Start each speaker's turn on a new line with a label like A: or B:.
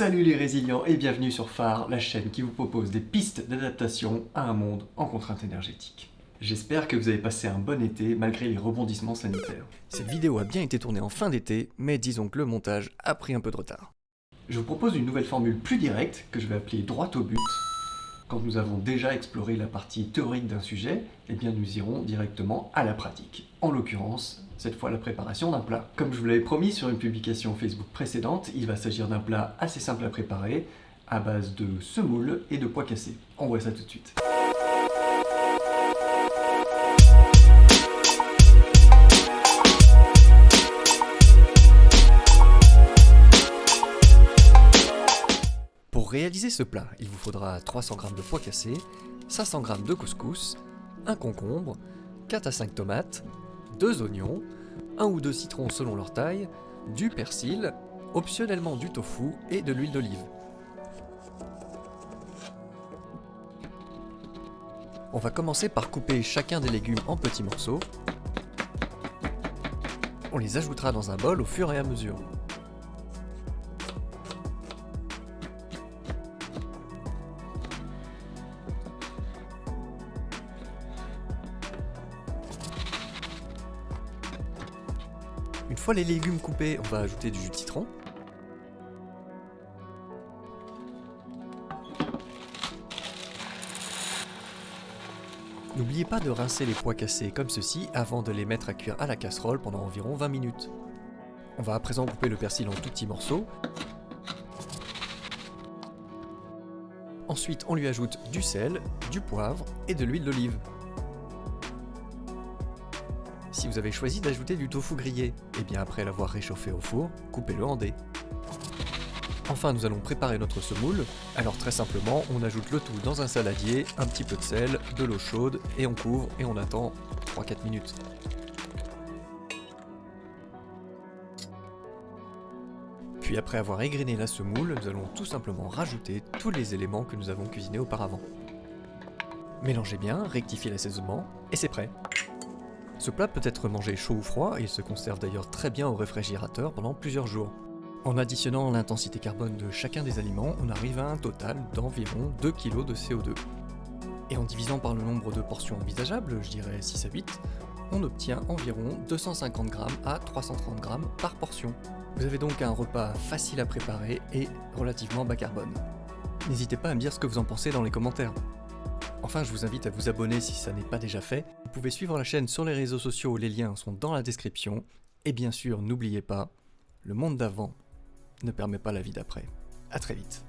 A: Salut les résilients et bienvenue sur Phare, la chaîne qui vous propose des pistes d'adaptation à un monde en contrainte énergétique. J'espère que vous avez passé un bon été malgré les rebondissements sanitaires.
B: Cette vidéo a bien été tournée en fin d'été, mais disons que le montage a pris un peu de retard.
A: Je vous propose une nouvelle formule plus directe que je vais appeler droit au but. Quand nous avons déjà exploré la partie théorique d'un sujet, eh bien nous irons directement à la pratique. En l'occurrence, cette fois la préparation d'un plat. Comme je vous l'avais promis sur une publication Facebook précédente, il va s'agir d'un plat assez simple à préparer, à base de semoule et de pois cassés. On voit ça tout de suite.
B: Pour réaliser ce plat, il vous faudra 300 g de pois cassés, 500 g de couscous, un concombre, 4 à 5 tomates, 2 oignons, 1 ou 2 citrons selon leur taille, du persil, optionnellement du tofu et de l'huile d'olive. On va commencer par couper chacun des légumes en petits morceaux. On les ajoutera dans un bol au fur et à mesure. Une fois les légumes coupés, on va ajouter du jus de citron. N'oubliez pas de rincer les pois cassés comme ceci avant de les mettre à cuire à la casserole pendant environ 20 minutes. On va à présent couper le persil en tout petits morceaux. Ensuite, on lui ajoute du sel, du poivre et de l'huile d'olive si vous avez choisi d'ajouter du tofu grillé, et eh bien après l'avoir réchauffé au four, coupez-le en dés. Enfin, nous allons préparer notre semoule. Alors très simplement, on ajoute le tout dans un saladier, un petit peu de sel, de l'eau chaude, et on couvre et on attend 3-4 minutes. Puis après avoir égrené la semoule, nous allons tout simplement rajouter tous les éléments que nous avons cuisinés auparavant. Mélangez bien, rectifiez l'assaisonnement, et c'est prêt ce plat peut être mangé chaud ou froid et il se conserve d'ailleurs très bien au réfrigérateur pendant plusieurs jours. En additionnant l'intensité carbone de chacun des aliments, on arrive à un total d'environ 2 kg de CO2. Et en divisant par le nombre de portions envisageables, je dirais 6 à 8, on obtient environ 250 g à 330 g par portion. Vous avez donc un repas facile à préparer et relativement bas carbone. N'hésitez pas à me dire ce que vous en pensez dans les commentaires. Enfin, je vous invite à vous abonner si ça n'est pas déjà fait. Vous pouvez suivre la chaîne sur les réseaux sociaux, les liens sont dans la description. Et bien sûr, n'oubliez pas, le monde d'avant ne permet pas la vie d'après. A très vite.